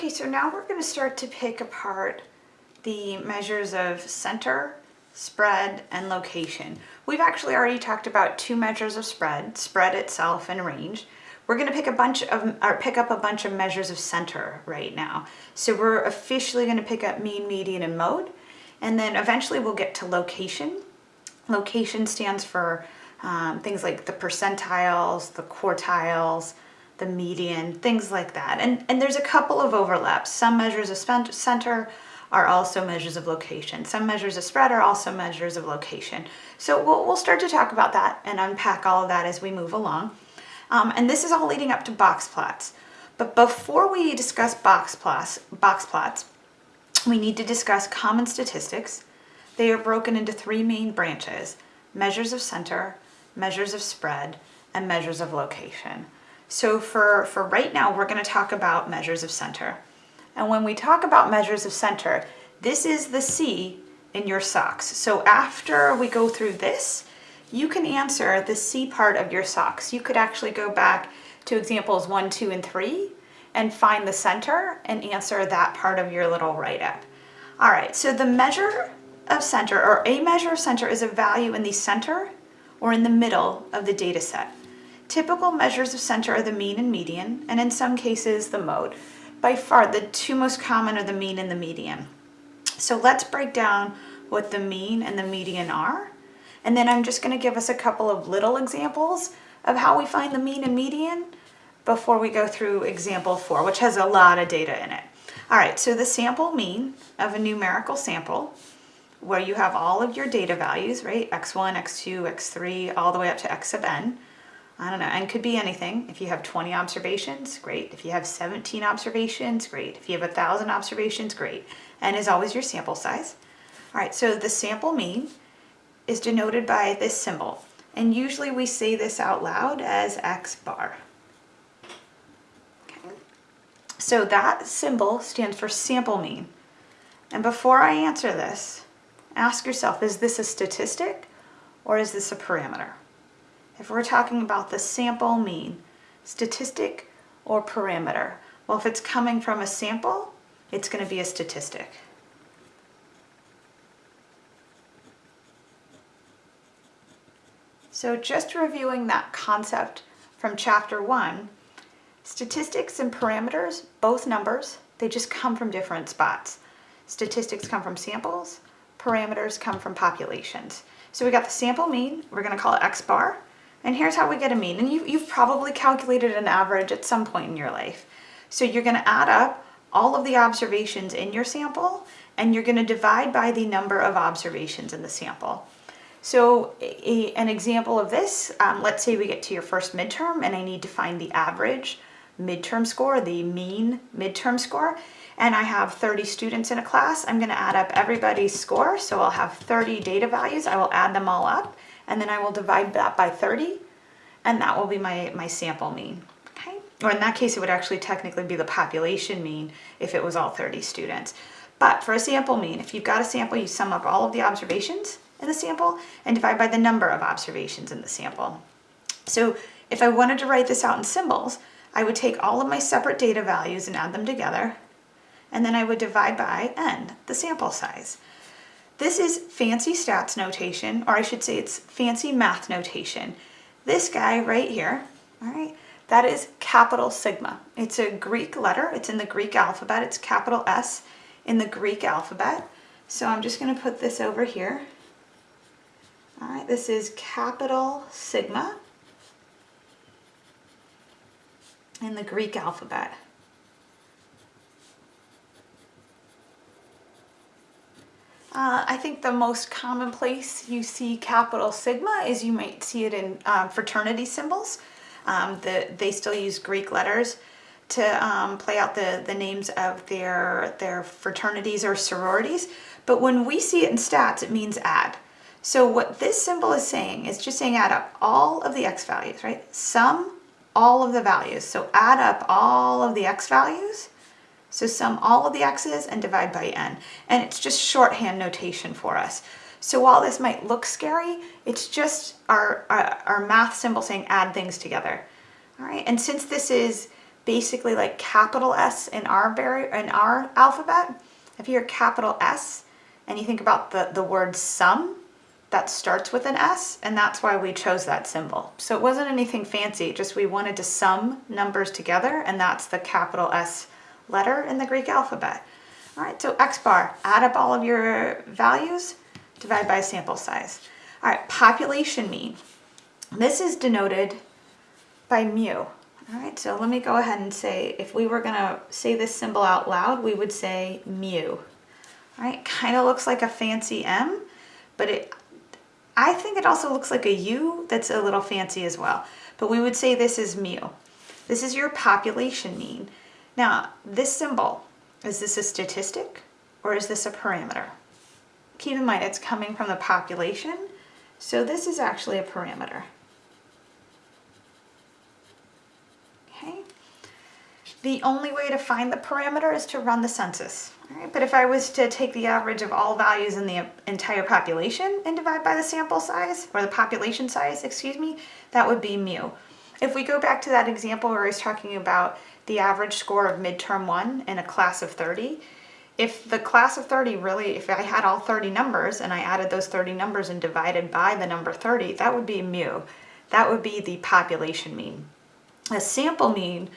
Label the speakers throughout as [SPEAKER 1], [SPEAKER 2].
[SPEAKER 1] Okay, so now we're going to start to pick apart the measures of center, spread, and location. We've actually already talked about two measures of spread, spread itself and range. We're going to pick a bunch of or pick up a bunch of measures of center right now. So we're officially going to pick up mean, median, and mode, and then eventually we'll get to location. Location stands for um, things like the percentiles, the quartiles, the median, things like that. And, and there's a couple of overlaps. Some measures of center are also measures of location. Some measures of spread are also measures of location. So we'll, we'll start to talk about that and unpack all of that as we move along. Um, and this is all leading up to box plots. But before we discuss box plots, box plots, we need to discuss common statistics. They are broken into three main branches, measures of center, measures of spread, and measures of location. So for, for right now, we're gonna talk about measures of center. And when we talk about measures of center, this is the C in your socks. So after we go through this, you can answer the C part of your socks. You could actually go back to examples one, two, and three and find the center and answer that part of your little write-up. All right, so the measure of center or a measure of center is a value in the center or in the middle of the data set. Typical measures of center are the mean and median, and in some cases the mode. By far, the two most common are the mean and the median. So let's break down what the mean and the median are. And then I'm just gonna give us a couple of little examples of how we find the mean and median before we go through example four, which has a lot of data in it. All right, so the sample mean of a numerical sample where you have all of your data values, right? x1, x2, x3, all the way up to x of n. I don't know, and could be anything. If you have 20 observations, great. If you have 17 observations, great. If you have a 1,000 observations, great. And is always your sample size. All right, so the sample mean is denoted by this symbol. And usually we say this out loud as X bar. Okay. So that symbol stands for sample mean. And before I answer this, ask yourself, is this a statistic or is this a parameter? If we're talking about the sample mean, statistic or parameter, well, if it's coming from a sample, it's going to be a statistic. So just reviewing that concept from chapter one, statistics and parameters, both numbers, they just come from different spots. Statistics come from samples, parameters come from populations. So we got the sample mean, we're going to call it x bar, and here's how we get a mean. And you, you've probably calculated an average at some point in your life. So you're going to add up all of the observations in your sample and you're going to divide by the number of observations in the sample. So a, an example of this, um, let's say we get to your first midterm and I need to find the average midterm score, the mean midterm score, and I have 30 students in a class, I'm going to add up everybody's score. So I'll have 30 data values, I will add them all up and then I will divide that by 30 and that will be my, my sample mean. Okay? Or in that case, it would actually technically be the population mean if it was all 30 students. But for a sample mean, if you've got a sample, you sum up all of the observations in the sample and divide by the number of observations in the sample. So if I wanted to write this out in symbols, I would take all of my separate data values and add them together, and then I would divide by n, the sample size. This is fancy stats notation, or I should say it's fancy math notation. This guy right here, all right, that is capital sigma. It's a Greek letter, it's in the Greek alphabet, it's capital S in the Greek alphabet. So I'm just gonna put this over here. All right, this is capital sigma in the Greek alphabet. Uh, I think the most common place you see capital sigma is you might see it in um, fraternity symbols. Um, the, they still use Greek letters to um, play out the, the names of their, their fraternities or sororities. But when we see it in stats, it means add. So what this symbol is saying is just saying add up all of the x values, right? Sum all of the values. So add up all of the x values so sum all of the x's and divide by n. And it's just shorthand notation for us. So while this might look scary, it's just our, our, our math symbol saying add things together. All right, and since this is basically like capital S in our, in our alphabet. If you're capital S and you think about the, the word sum, that starts with an S and that's why we chose that symbol. So it wasn't anything fancy, just we wanted to sum numbers together and that's the capital S letter in the Greek alphabet. All right, so X bar, add up all of your values, divide by sample size. All right, population mean. This is denoted by mu. All right, so let me go ahead and say, if we were gonna say this symbol out loud, we would say mu. All right, kind of looks like a fancy M, but it I think it also looks like a U that's a little fancy as well. But we would say this is mu. This is your population mean. Now, this symbol, is this a statistic or is this a parameter? Keep in mind, it's coming from the population, so this is actually a parameter. Okay. The only way to find the parameter is to run the census. But if I was to take the average of all values in the entire population and divide by the sample size, or the population size, excuse me, that would be mu. If we go back to that example where I was talking about the average score of midterm one in a class of 30, if the class of 30 really, if I had all 30 numbers and I added those 30 numbers and divided by the number 30, that would be mu. That would be the population mean. A sample mean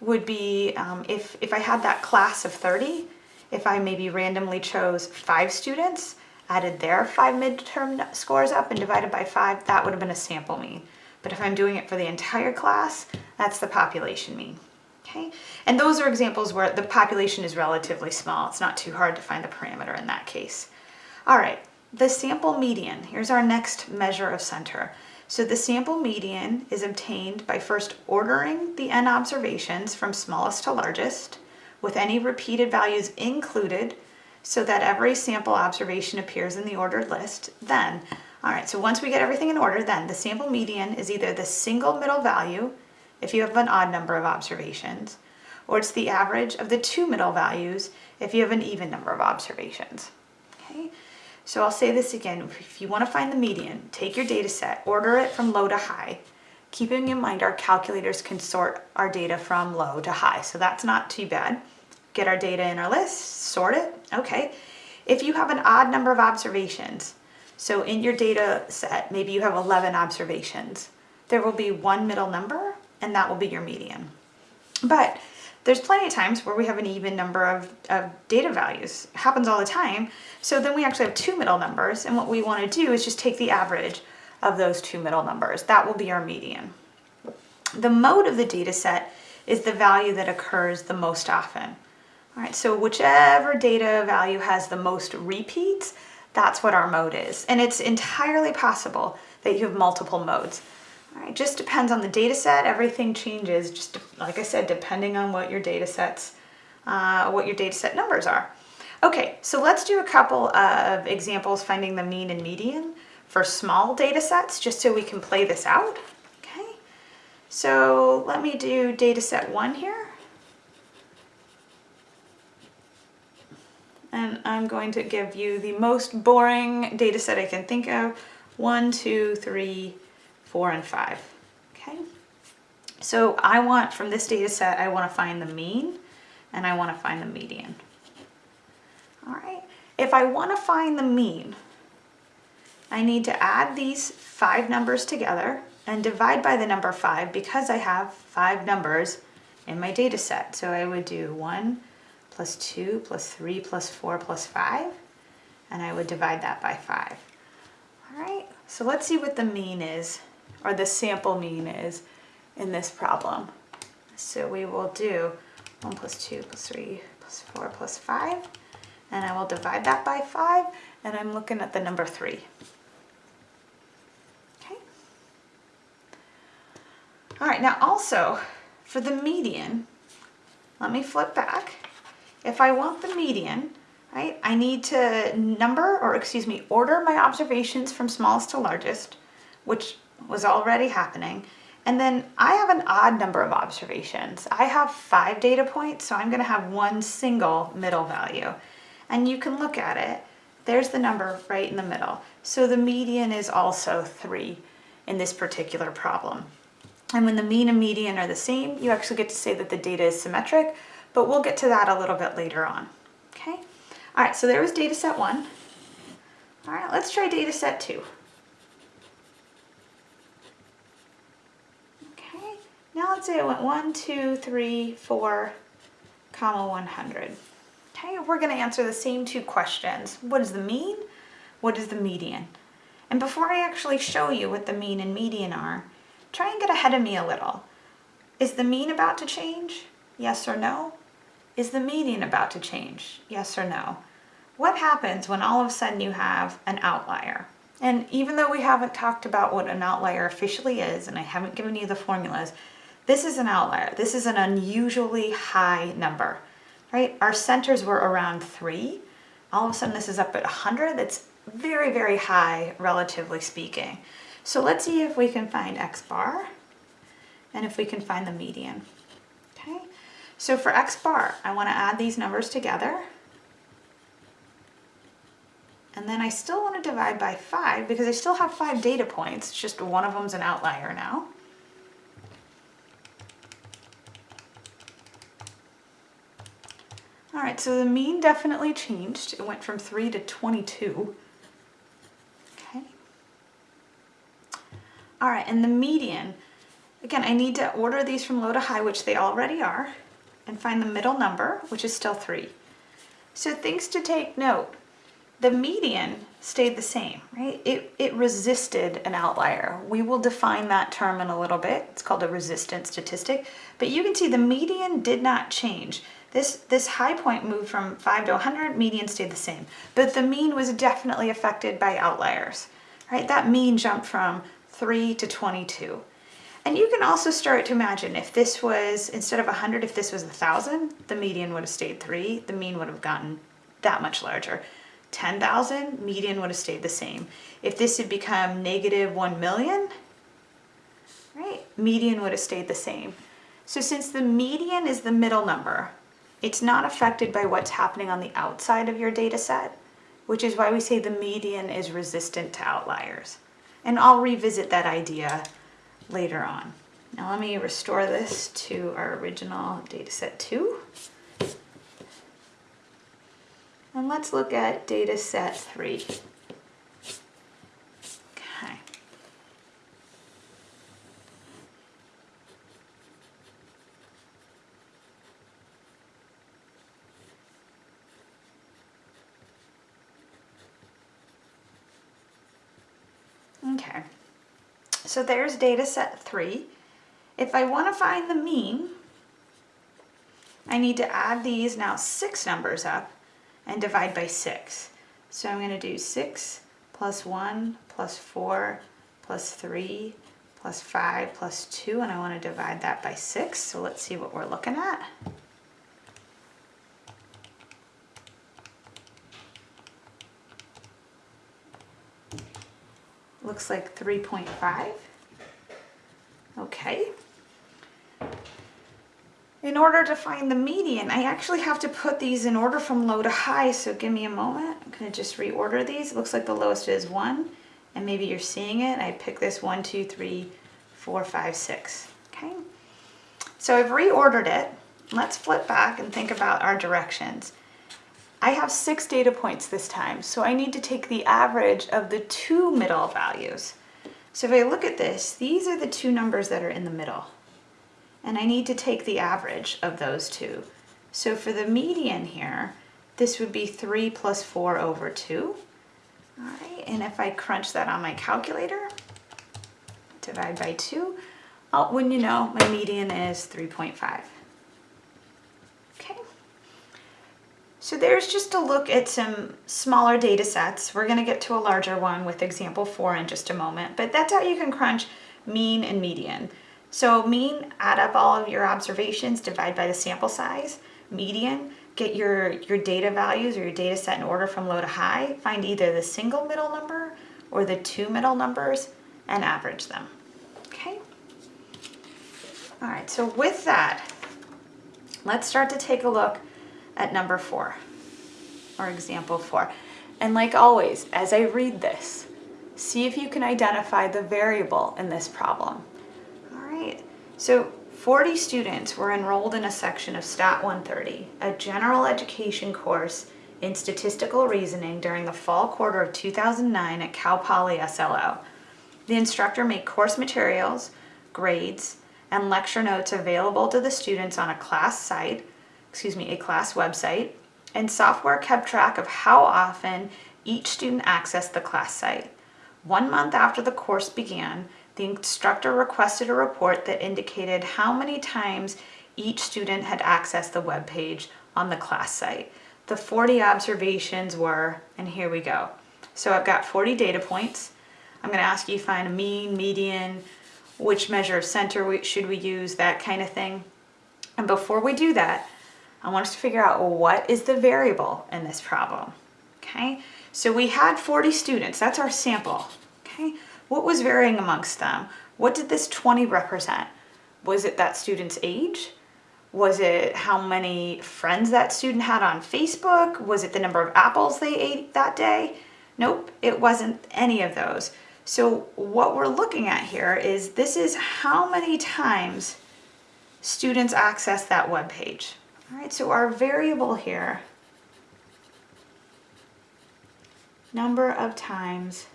[SPEAKER 1] would be um, if, if I had that class of 30 if I maybe randomly chose five students, added their five midterm scores up and divided by five, that would have been a sample mean. But if I'm doing it for the entire class, that's the population mean. Okay, and those are examples where the population is relatively small. It's not too hard to find the parameter in that case. All right, the sample median. Here's our next measure of center. So the sample median is obtained by first ordering the n observations from smallest to largest, with any repeated values included so that every sample observation appears in the ordered list. Then, all right, so once we get everything in order, then the sample median is either the single middle value if you have an odd number of observations, or it's the average of the two middle values if you have an even number of observations. Okay, so I'll say this again. If you want to find the median, take your data set, order it from low to high, keeping in mind our calculators can sort our data from low to high, so that's not too bad get our data in our list, sort it, okay. If you have an odd number of observations, so in your data set, maybe you have 11 observations, there will be one middle number and that will be your median. But there's plenty of times where we have an even number of, of data values. It happens all the time. So then we actually have two middle numbers and what we want to do is just take the average of those two middle numbers. That will be our median. The mode of the data set is the value that occurs the most often. All right, so whichever data value has the most repeats, that's what our mode is. And it's entirely possible that you have multiple modes. Right, just depends on the data set. Everything changes, just like I said, depending on what your data sets, uh, what your data set numbers are. Okay, so let's do a couple of examples finding the mean and median for small data sets, just so we can play this out. Okay, so let me do data set one here. and I'm going to give you the most boring data set I can think of. One, two, three, four, and five. Okay. So I want, from this data set, I want to find the mean and I want to find the median. All right. If I want to find the mean, I need to add these five numbers together and divide by the number five because I have five numbers in my data set. So I would do one, plus 2 plus 3 plus 4 plus 5 and I would divide that by 5. Alright, so let's see what the mean is or the sample mean is in this problem. So we will do 1 plus 2 plus 3 plus 4 plus 5 and I will divide that by 5 and I'm looking at the number 3. Okay. Alright, now also for the median, let me flip back if I want the median, right, I need to number, or excuse me, order my observations from smallest to largest, which was already happening. And then I have an odd number of observations. I have five data points, so I'm gonna have one single middle value. And you can look at it, there's the number right in the middle. So the median is also three in this particular problem. And when the mean and median are the same, you actually get to say that the data is symmetric, but we'll get to that a little bit later on. Okay, all right, so there was data set one. All right, let's try data set two. Okay, now let's say I went one, two, three, four, comma 100. Okay, we're gonna answer the same two questions. What is the mean? What is the median? And before I actually show you what the mean and median are, try and get ahead of me a little. Is the mean about to change? Yes or no? Is the median about to change? Yes or no? What happens when all of a sudden you have an outlier? And even though we haven't talked about what an outlier officially is, and I haven't given you the formulas, this is an outlier. This is an unusually high number, right? Our centers were around three. All of a sudden this is up at 100. That's very, very high, relatively speaking. So let's see if we can find x bar and if we can find the median. Okay, so for x bar, I want to add these numbers together. And then I still want to divide by 5 because I still have 5 data points. It's just one of them's an outlier now. All right, so the mean definitely changed. It went from 3 to 22. Okay. All right, and the median, again, I need to order these from low to high, which they already are, and find the middle number, which is still 3. So things to take note. The median stayed the same, right? It, it resisted an outlier. We will define that term in a little bit. It's called a resistant statistic. But you can see the median did not change. This, this high point moved from 5 to 100, median stayed the same. But the mean was definitely affected by outliers, right? That mean jumped from 3 to 22. And you can also start to imagine if this was, instead of 100, if this was 1,000, the median would have stayed 3, the mean would have gotten that much larger. 10,000, median would have stayed the same. If this had become negative 1 million, right, median would have stayed the same. So since the median is the middle number, it's not affected by what's happening on the outside of your data set, which is why we say the median is resistant to outliers. And I'll revisit that idea later on. Now let me restore this to our original data set 2. And let's look at data set 3. Okay, so there's data set three. If I want to find the mean, I need to add these now six numbers up and divide by six. So I'm going to do six plus one plus four plus three plus five plus two, and I want to divide that by six. So let's see what we're looking at. Looks like 3.5. Okay. In order to find the median, I actually have to put these in order from low to high, so give me a moment. I'm gonna just reorder these. It looks like the lowest is one, and maybe you're seeing it. I pick this one, two, three, four, five, six, okay? So I've reordered it. Let's flip back and think about our directions. I have six data points this time, so I need to take the average of the two middle values. So if I look at this, these are the two numbers that are in the middle. And I need to take the average of those two. So for the median here, this would be 3 plus 4 over 2. All right, and if I crunch that on my calculator, divide by 2, oh, when you know, my median is 3.5. So there's just a look at some smaller data sets. We're gonna get to a larger one with example four in just a moment, but that's how you can crunch mean and median. So mean, add up all of your observations, divide by the sample size. Median, get your, your data values or your data set in order from low to high. Find either the single middle number or the two middle numbers and average them, okay? All right, so with that, let's start to take a look at number four, or example four. And like always, as I read this, see if you can identify the variable in this problem. All right, So 40 students were enrolled in a section of Stat 130, a general education course in statistical reasoning during the fall quarter of 2009 at Cal Poly SLO. The instructor made course materials, grades, and lecture notes available to the students on a class site, excuse me, a class website, and software kept track of how often each student accessed the class site. One month after the course began, the instructor requested a report that indicated how many times each student had accessed the web page on the class site. The 40 observations were, and here we go. So I've got 40 data points. I'm going to ask you to find a mean, median, which measure of center should we use, that kind of thing. And before we do that, I want us to figure out what is the variable in this problem. Okay, so we had 40 students, that's our sample. Okay, what was varying amongst them? What did this 20 represent? Was it that student's age? Was it how many friends that student had on Facebook? Was it the number of apples they ate that day? Nope, it wasn't any of those. So what we're looking at here is this is how many times students access that web page. All right, so our variable here, number of times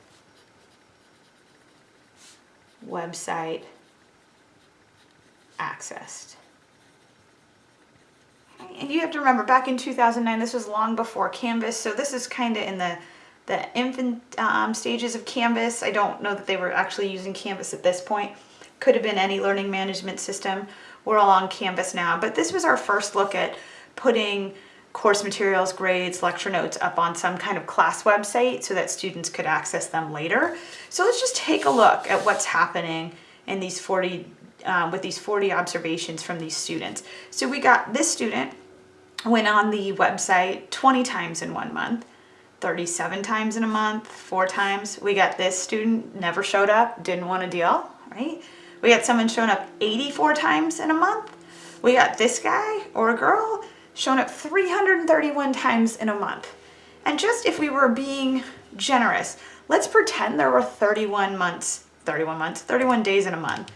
[SPEAKER 1] website accessed. And you have to remember, back in 2009, this was long before Canvas, so this is kind of in the, the infant um, stages of Canvas. I don't know that they were actually using Canvas at this point. Could have been any learning management system. We're all on Canvas now, but this was our first look at putting course materials, grades, lecture notes up on some kind of class website so that students could access them later. So let's just take a look at what's happening in these 40, um, with these 40 observations from these students. So we got this student went on the website 20 times in one month, 37 times in a month, four times. We got this student never showed up, didn't want to deal, right? We got someone showing up 84 times in a month. We got this guy or a girl shown up 331 times in a month. And just if we were being generous, let's pretend there were 31 months, 31 months, 31 days in a month.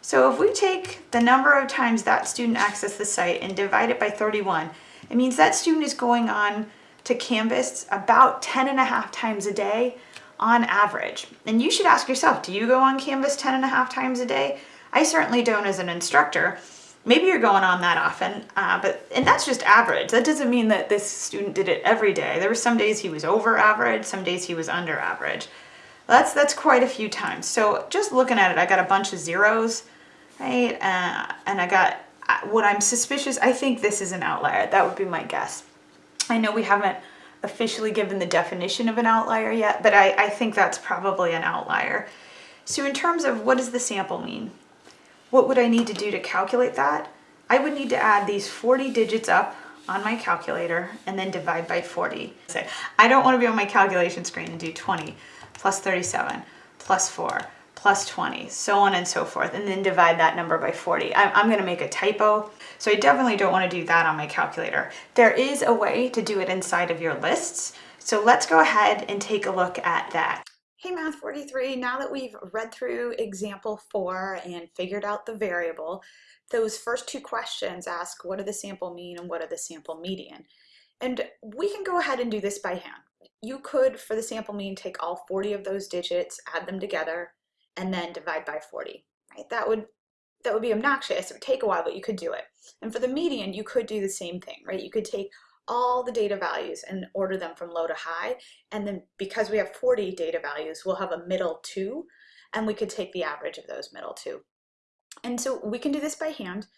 [SPEAKER 1] So if we take the number of times that student accessed the site and divide it by 31, it means that student is going on to Canvas about 10 and a half times a day on average. And you should ask yourself, do you go on Canvas 10 and a half times a day? I certainly don't as an instructor. Maybe you're going on that often, uh, but and that's just average. That doesn't mean that this student did it every day. There were some days he was over average, some days he was under average. That's that's quite a few times. So just looking at it, I got a bunch of zeros, right? Uh, and I got uh, what I'm suspicious. I think this is an outlier. That would be my guess. I know we haven't officially given the definition of an outlier yet, but I, I think that's probably an outlier. So in terms of what does the sample mean? What would I need to do to calculate that? I would need to add these 40 digits up on my calculator and then divide by 40. I don't want to be on my calculation screen and do 20 plus 37 plus 4 plus 20, so on and so forth, and then divide that number by 40. I'm, I'm going to make a typo, so I definitely don't want to do that on my calculator. There is a way to do it inside of your lists, so let's go ahead and take a look at that. Hey Math 43, now that we've read through example four and figured out the variable, those first two questions ask what do the sample mean and what are the sample median? And we can go ahead and do this by hand. You could, for the sample mean, take all 40 of those digits, add them together, and then divide by 40, right? That would that would be obnoxious, it would take a while, but you could do it. And for the median, you could do the same thing, right? You could take all the data values and order them from low to high. And then because we have 40 data values, we'll have a middle two, and we could take the average of those middle two. And so we can do this by hand,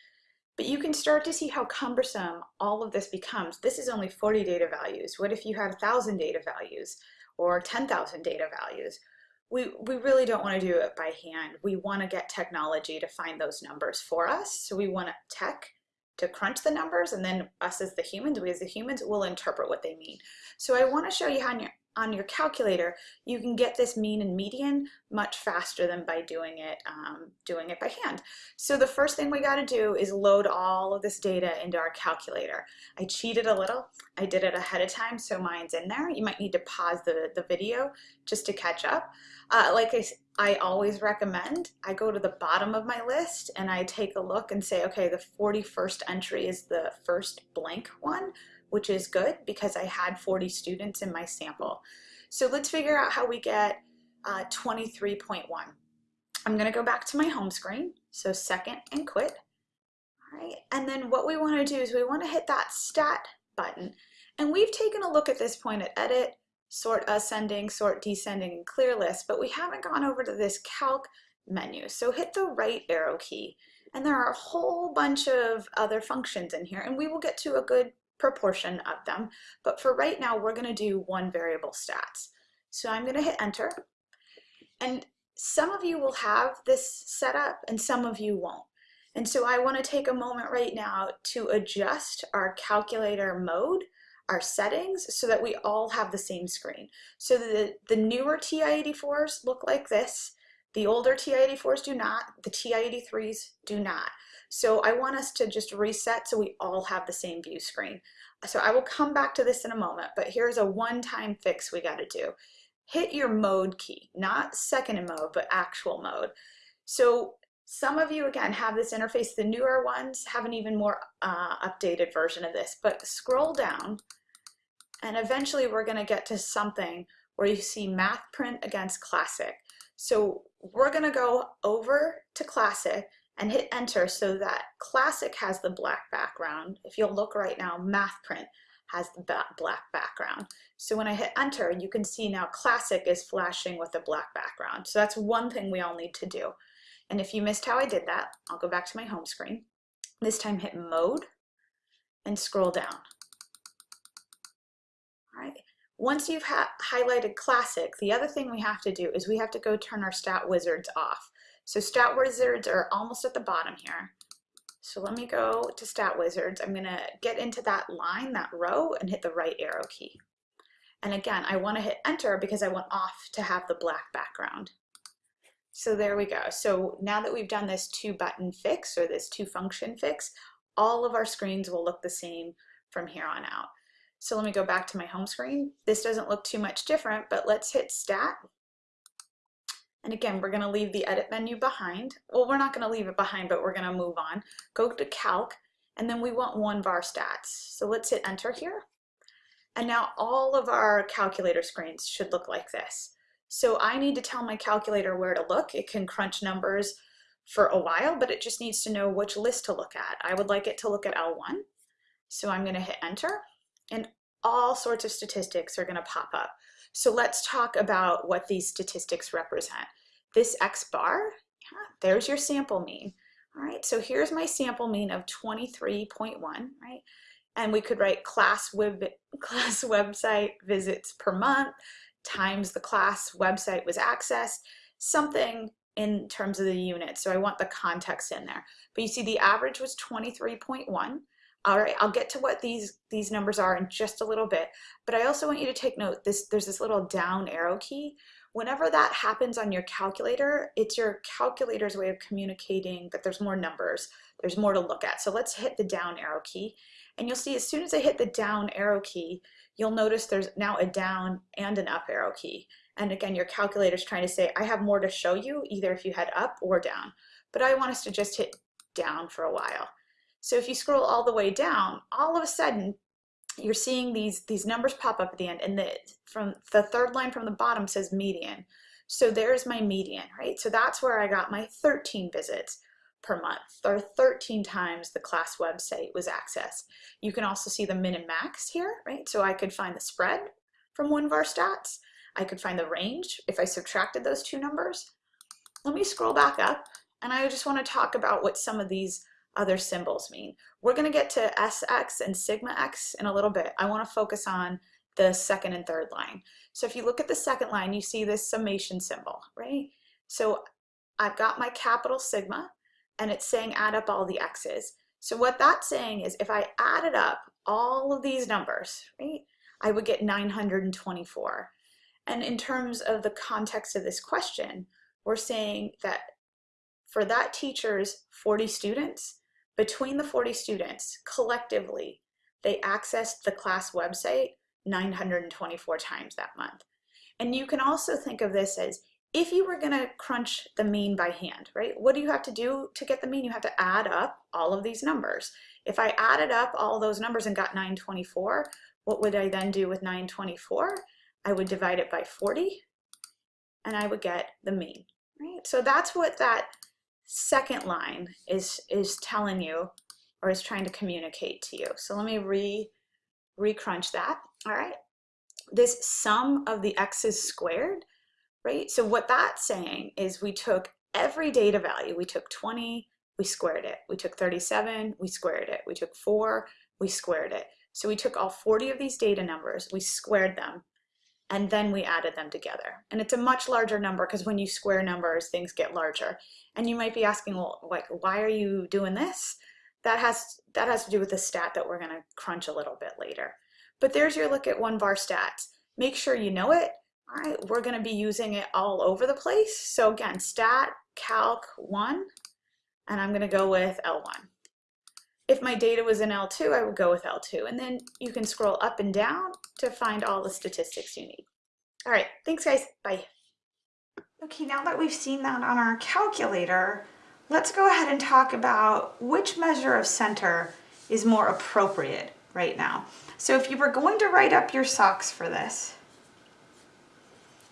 [SPEAKER 1] but you can start to see how cumbersome all of this becomes. This is only 40 data values. What if you had 1,000 data values or 10,000 data values? We, we really don't want to do it by hand. We want to get technology to find those numbers for us. So we want tech to crunch the numbers and then us as the humans, we as the humans will interpret what they mean. So I want to show you how on your, calculator you can get this mean and median much faster than by doing it um, doing it by hand. So the first thing we got to do is load all of this data into our calculator. I cheated a little. I did it ahead of time so mine's in there. You might need to pause the, the video just to catch up. Uh, like I, I always recommend I go to the bottom of my list and I take a look and say, okay, the 41st entry is the first blank one, which is good because I had 40 students in my sample. So let's figure out how we get uh, 23.1. I'm gonna go back to my home screen, so second and quit. All right, and then what we wanna do is we wanna hit that stat button. And we've taken a look at this point at edit, sort ascending, sort descending, and clear list, but we haven't gone over to this calc menu. So hit the right arrow key. And there are a whole bunch of other functions in here, and we will get to a good proportion of them. But for right now, we're gonna do one variable stats. So I'm gonna hit enter. And some of you will have this set up and some of you won't. And so I wanna take a moment right now to adjust our calculator mode our settings so that we all have the same screen. So the, the newer TI-84s look like this. The older TI-84s do not. The TI-83s do not. So I want us to just reset so we all have the same view screen. So I will come back to this in a moment, but here's a one-time fix we gotta do. Hit your mode key, not second in mode, but actual mode. So some of you, again, have this interface. The newer ones have an even more uh, updated version of this, but scroll down and eventually we're gonna get to something where you see math print against classic. So we're gonna go over to classic and hit enter so that classic has the black background. If you'll look right now, math print has the black background. So when I hit enter, you can see now classic is flashing with a black background. So that's one thing we all need to do. And if you missed how I did that, I'll go back to my home screen. This time hit mode and scroll down. All right. Once you've highlighted classic, the other thing we have to do is we have to go turn our stat wizards off. So stat wizards are almost at the bottom here. So let me go to stat wizards. I'm gonna get into that line, that row, and hit the right arrow key. And again, I wanna hit enter because I want off to have the black background. So there we go. So now that we've done this two button fix or this two function fix, all of our screens will look the same from here on out. So let me go back to my home screen. This doesn't look too much different, but let's hit stat. And again, we're gonna leave the edit menu behind. Well, we're not gonna leave it behind, but we're gonna move on. Go to calc, and then we want one var stats. So let's hit enter here. And now all of our calculator screens should look like this. So I need to tell my calculator where to look. It can crunch numbers for a while, but it just needs to know which list to look at. I would like it to look at L1. So I'm gonna hit enter and all sorts of statistics are going to pop up. So let's talk about what these statistics represent. This X bar, yeah, there's your sample mean. All right, so here's my sample mean of 23.1, right? And we could write class web class website visits per month times the class website was accessed, something in terms of the unit. So I want the context in there. But you see the average was 23.1. All right, I'll get to what these, these numbers are in just a little bit, but I also want you to take note, this, there's this little down arrow key. Whenever that happens on your calculator, it's your calculator's way of communicating that there's more numbers, there's more to look at. So let's hit the down arrow key. And you'll see as soon as I hit the down arrow key, you'll notice there's now a down and an up arrow key. And again, your calculator's trying to say, I have more to show you, either if you head up or down. But I want us to just hit down for a while. So if you scroll all the way down, all of a sudden, you're seeing these, these numbers pop up at the end and the, from the third line from the bottom says median. So there's my median, right? So that's where I got my 13 visits per month or 13 times the class website was accessed. You can also see the min and max here, right? So I could find the spread from one of our stats. I could find the range if I subtracted those two numbers. Let me scroll back up and I just want to talk about what some of these other symbols mean. We're going to get to SX and sigma X in a little bit. I want to focus on the second and third line. So if you look at the second line, you see this summation symbol, right? So I've got my capital sigma and it's saying add up all the X's. So what that's saying is if I added up all of these numbers, right, I would get 924. And in terms of the context of this question, we're saying that for that teacher's 40 students, between the 40 students, collectively, they accessed the class website 924 times that month. And you can also think of this as if you were gonna crunch the mean by hand, right, what do you have to do to get the mean? You have to add up all of these numbers. If I added up all those numbers and got 924, what would I then do with 924? I would divide it by 40 and I would get the mean, right? So that's what that second line is, is telling you or is trying to communicate to you. So let me re, re-crunch that, all right? This sum of the x's squared, right? So what that's saying is we took every data value, we took 20, we squared it. We took 37, we squared it. We took four, we squared it. So we took all 40 of these data numbers, we squared them, and then we added them together. And it's a much larger number because when you square numbers, things get larger. And you might be asking, well, like, why are you doing this? That has, that has to do with the stat that we're gonna crunch a little bit later. But there's your look at one var stats. Make sure you know it. All right, we're gonna be using it all over the place. So again, stat calc one, and I'm gonna go with L1. If my data was in L2, I would go with L2. And then you can scroll up and down to find all the statistics you need. All right, thanks guys, bye. Okay, now that we've seen that on our calculator, let's go ahead and talk about which measure of center is more appropriate right now. So if you were going to write up your socks for this,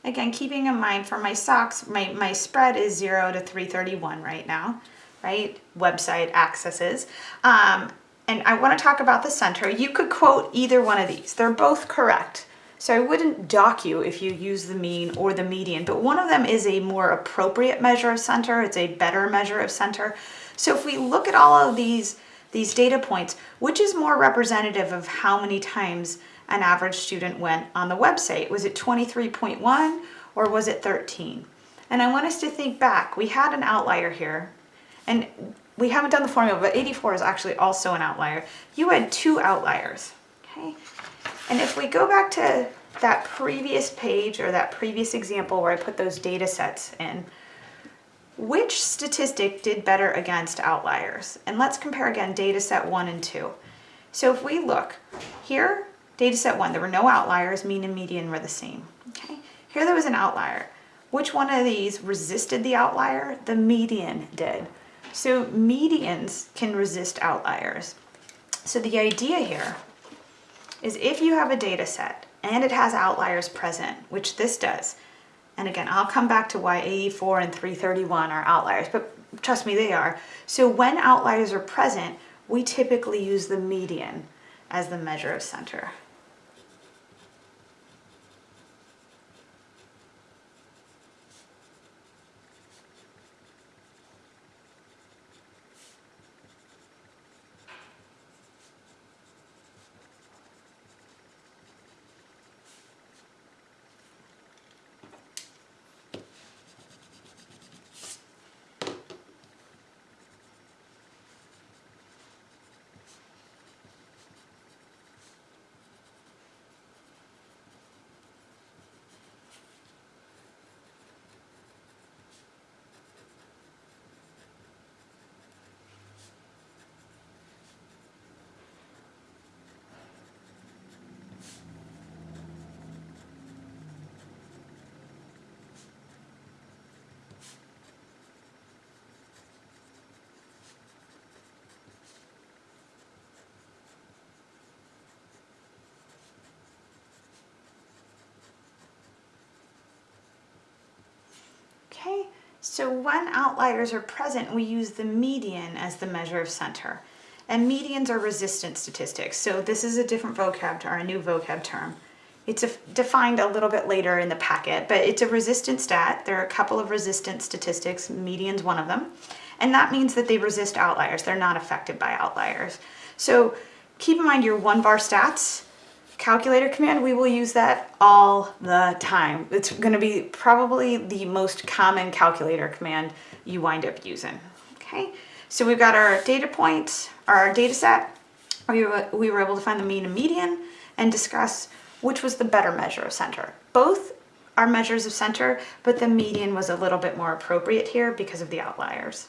[SPEAKER 1] again, keeping in mind for my socks, my, my spread is 0 to 331 right now right? Website accesses. Um, and I want to talk about the center. You could quote either one of these. They're both correct. So I wouldn't dock you if you use the mean or the median, but one of them is a more appropriate measure of center. It's a better measure of center. So if we look at all of these, these data points, which is more representative of how many times an average student went on the website? Was it 23.1 or was it 13? And I want us to think back. We had an outlier here and we haven't done the formula, but 84 is actually also an outlier. You had two outliers, okay? And if we go back to that previous page or that previous example where I put those data sets in, which statistic did better against outliers? And let's compare again data set one and two. So if we look here, data set one, there were no outliers, mean and median were the same, okay? Here there was an outlier. Which one of these resisted the outlier? The median did. So medians can resist outliers. So the idea here is if you have a data set and it has outliers present, which this does, and again, I'll come back to why 84 and 331 are outliers, but trust me, they are. So when outliers are present, we typically use the median as the measure of center. Okay, so when outliers are present, we use the median as the measure of center. And medians are resistance statistics. So this is a different vocab term, a new vocab term. It's a, defined a little bit later in the packet, but it's a resistance stat. There are a couple of resistance statistics, median's one of them. And that means that they resist outliers. They're not affected by outliers. So keep in mind your one var stats calculator command, we will use that all the time. It's going to be probably the most common calculator command you wind up using. Okay, so we've got our data points, our data set. We were, we were able to find the mean and median and discuss which was the better measure of center. Both are measures of center, but the median was a little bit more appropriate here because of the outliers.